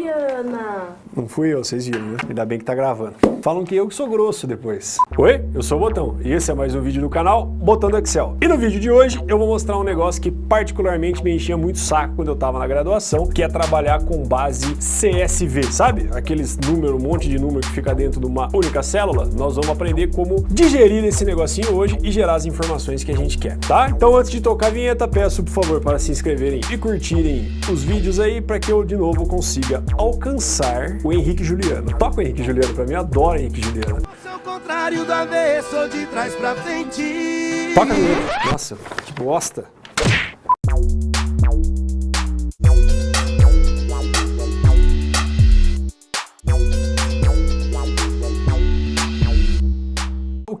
Juliana. Não fui eu, vocês viram, né? Ainda bem que tá gravando. Falam que eu que sou grosso depois. Oi, eu sou o Botão e esse é mais um vídeo do canal Botão do Excel. E no vídeo de hoje eu vou mostrar um negócio que particularmente me enchia muito saco quando eu tava na graduação, que é trabalhar com base CSV, sabe? Aqueles números, um monte de número que fica dentro de uma única célula. Nós vamos aprender como digerir esse negocinho hoje e gerar as informações que a gente quer, tá? Então antes de tocar a vinheta, peço por favor para se inscreverem e curtirem os vídeos aí para que eu de novo consiga alcançar o Henrique Juliano. Toca o Henrique Juliano pra mim, adoro Henrique Juliano. Toca nele. Nossa, que bosta.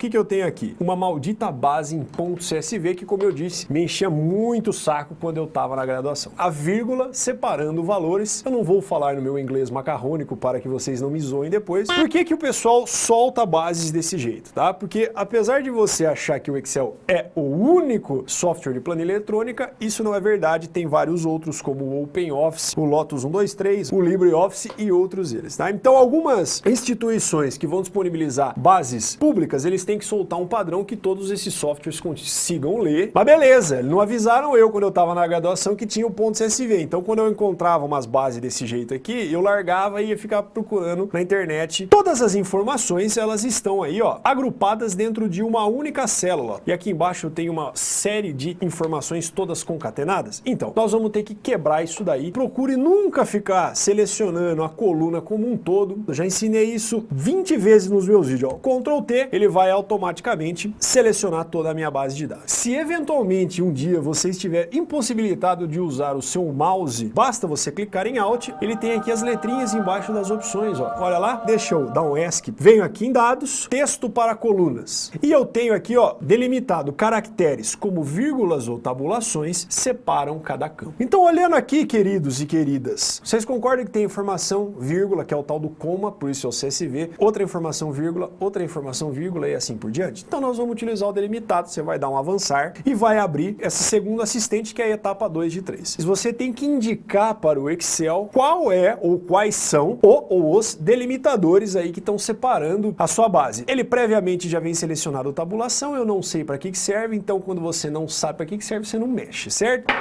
Que, que eu tenho aqui? Uma maldita base em ponto .csv que, como eu disse, me enchia muito o saco quando eu estava na graduação. A vírgula separando valores. Eu não vou falar no meu inglês macarrônico para que vocês não me zoem depois. Por que, que o pessoal solta bases desse jeito, tá? Porque apesar de você achar que o Excel é o único software de planilha eletrônica, isso não é verdade. Tem vários outros, como o OpenOffice, o Lotus 123, o LibreOffice e outros eles, tá? Então, algumas instituições que vão disponibilizar bases públicas, eles têm que soltar um padrão que todos esses softwares consigam ler. Mas beleza, não avisaram eu quando eu estava na graduação que tinha o ponto CSV. Então quando eu encontrava umas bases desse jeito aqui, eu largava e ia ficar procurando na internet. Todas as informações, elas estão aí, ó, agrupadas dentro de uma única célula. E aqui embaixo tenho uma série de informações todas concatenadas. Então, nós vamos ter que quebrar isso daí. Procure nunca ficar selecionando a coluna como um todo. Eu já ensinei isso 20 vezes nos meus vídeos. Ó. Ctrl T, ele vai automaticamente selecionar toda a minha base de dados. Se eventualmente um dia você estiver impossibilitado de usar o seu mouse, basta você clicar em Alt, ele tem aqui as letrinhas embaixo das opções, ó. Olha lá, deixa eu dar um ESC, venho aqui em dados, texto para colunas. E eu tenho aqui, ó, delimitado caracteres como vírgulas ou tabulações separam cada campo. Então olhando aqui, queridos e queridas, vocês concordam que tem informação, vírgula, que é o tal do coma, por isso é o CSV, outra informação, vírgula, outra informação, vírgula e assim por diante? Então nós vamos utilizar o delimitado, você vai dar um avançar e vai abrir essa segunda assistente que é a etapa 2 de 3. Você tem que indicar para o Excel qual é ou quais são o ou os delimitadores aí que estão separando a sua base. Ele previamente já vem selecionado tabulação, eu não sei para que, que serve, então quando você não sabe para que, que serve, você não mexe, certo?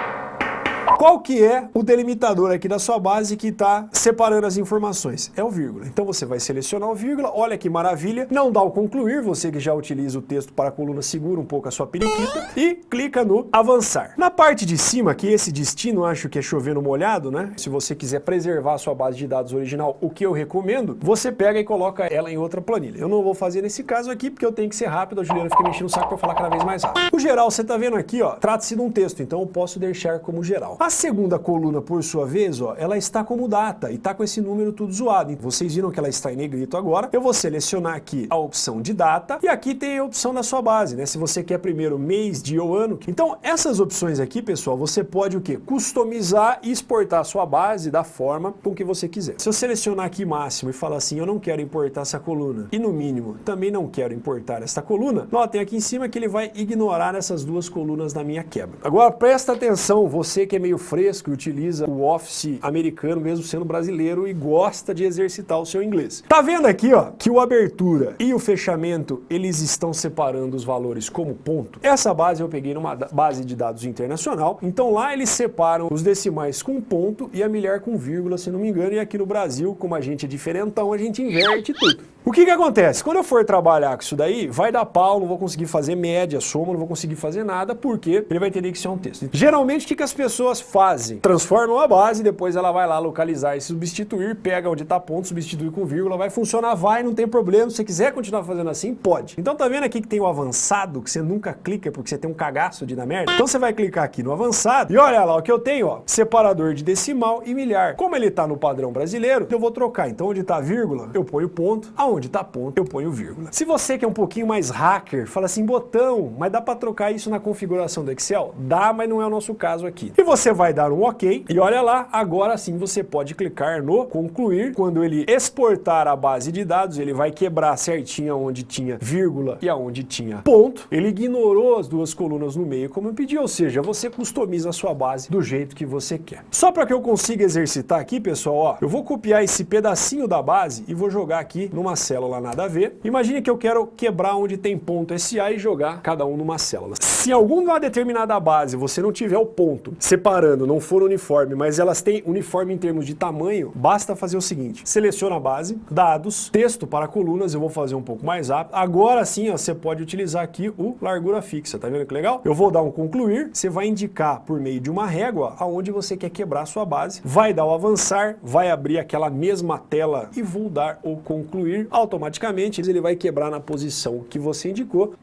Qual que é o delimitador aqui da sua base que está separando as informações? É o vírgula. Então você vai selecionar o vírgula, olha que maravilha, não dá o concluir, você que já utiliza o texto para a coluna segura um pouco a sua periquita e clica no avançar. Na parte de cima, que esse destino acho que é chovendo molhado, né? Se você quiser preservar a sua base de dados original, o que eu recomendo, você pega e coloca ela em outra planilha. Eu não vou fazer nesse caso aqui porque eu tenho que ser rápido, a Juliana fica mexendo o saco para falar cada vez mais rápido. O geral, você está vendo aqui, ó, trata-se de um texto, então eu posso deixar como geral. A segunda coluna, por sua vez, ó, ela está como data e está com esse número tudo zoado. Vocês viram que ela está em negrito agora. Eu vou selecionar aqui a opção de data e aqui tem a opção da sua base, né? Se você quer primeiro mês, dia ou ano. Então, essas opções aqui, pessoal, você pode o quê? Customizar e exportar a sua base da forma com que você quiser. Se eu selecionar aqui máximo e falar assim, eu não quero importar essa coluna e no mínimo também não quero importar esta coluna, notem aqui em cima que ele vai ignorar essas duas colunas na minha quebra. Agora, presta atenção, você que é meio fresco e utiliza o Office americano, mesmo sendo brasileiro, e gosta de exercitar o seu inglês. Tá vendo aqui, ó, que o abertura e o fechamento, eles estão separando os valores como ponto? Essa base eu peguei numa base de dados internacional, então lá eles separam os decimais com ponto e a milhar com vírgula, se não me engano, e aqui no Brasil, como a gente é diferentão, a gente inverte tudo. O que que acontece? Quando eu for trabalhar com isso daí, vai dar pau, não vou conseguir fazer média, soma, não vou conseguir fazer nada, porque ele vai entender que isso é um texto. Geralmente, o que, que as pessoas fazem? Transformam a base, depois ela vai lá localizar e substituir, pega onde está ponto, substitui com vírgula, vai funcionar, vai, não tem problema. Se você quiser continuar fazendo assim, pode. Então tá vendo aqui que tem o avançado, que você nunca clica porque você tem um cagaço de dar merda? Então você vai clicar aqui no avançado e olha lá o que eu tenho, ó, separador de decimal e milhar. Como ele está no padrão brasileiro, eu vou trocar. Então onde está vírgula, eu ponho ponto. Aonde está ponto, eu ponho vírgula. Se você que é um pouquinho mais hacker, fala assim, botão, mas dá para trocar isso na configuração do Excel? Dá, mas não é o nosso caso aqui. E você vai dar um OK e olha lá, agora sim você pode clicar no concluir. Quando ele exportar a base de dados, ele vai quebrar certinho onde tinha vírgula e aonde tinha ponto. Ele ignorou as duas colunas no meio como eu pedi, ou seja, você customiza a sua base do jeito que você quer. Só para que eu consiga exercitar aqui, pessoal, ó, eu vou copiar esse pedacinho da base e vou jogar aqui numa célula nada a ver. Imagine que eu quero quebrar onde tem ponto SA e jogar cada um numa célula. Se alguma determinada base você não tiver o ponto separando, não for uniforme, mas elas têm uniforme em termos de tamanho, basta fazer o seguinte, seleciona a base, dados, texto para colunas, eu vou fazer um pouco mais rápido. Agora sim, ó, você pode utilizar aqui o largura fixa, tá vendo que legal? Eu vou dar um concluir, você vai indicar por meio de uma régua aonde você quer quebrar a sua base, vai dar o avançar, vai abrir aquela mesma tela e vou dar o concluir, automaticamente ele vai quebrar na posição que você indicou,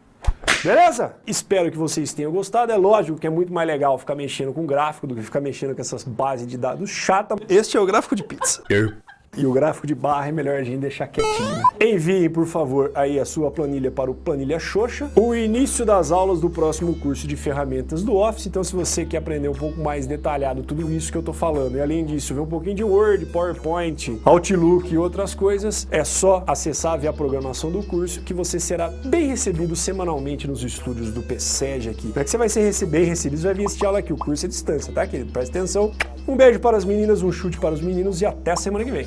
Beleza? Espero que vocês tenham gostado. É lógico que é muito mais legal ficar mexendo com gráfico do que ficar mexendo com essas bases de dados chata. Este é o gráfico de pizza. E o gráfico de barra é melhor a gente deixar quietinho. Enviem, por favor, aí a sua planilha para o Planilha Xoxa. O início das aulas do próximo curso de ferramentas do Office. Então, se você quer aprender um pouco mais detalhado tudo isso que eu tô falando, e além disso, ver um pouquinho de Word, PowerPoint, Outlook e outras coisas, é só acessar, ver a programação do curso, que você será bem recebido semanalmente nos estúdios do PSEG aqui. Não é que você vai ser bem recebido, você vai vir assistir aula aqui. O curso é distância, tá, querido? Presta atenção. Um beijo para as meninas, um chute para os meninos e até semana que vem.